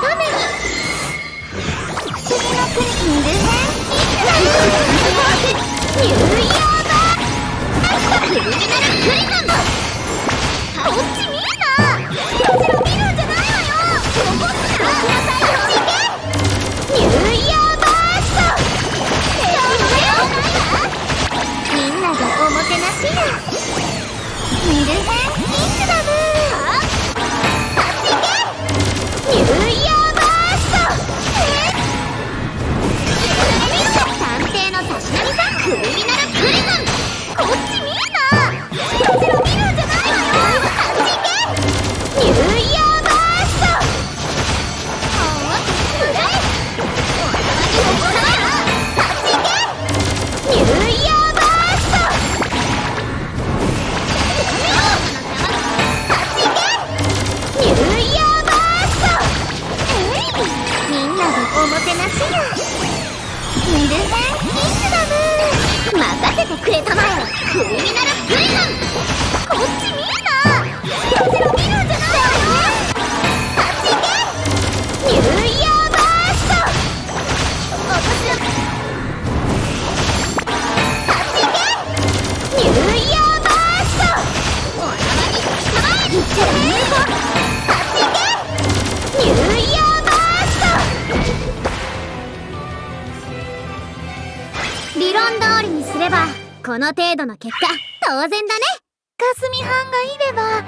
ために次のニューークミナルクリち見なこちら見るんじゃないわよ残ニューーバーストみんながおもてなしやミルヘンせてくれたまえ。クリミナル理論通りにすればこの程度の結果当然だね。かすみはんがいれば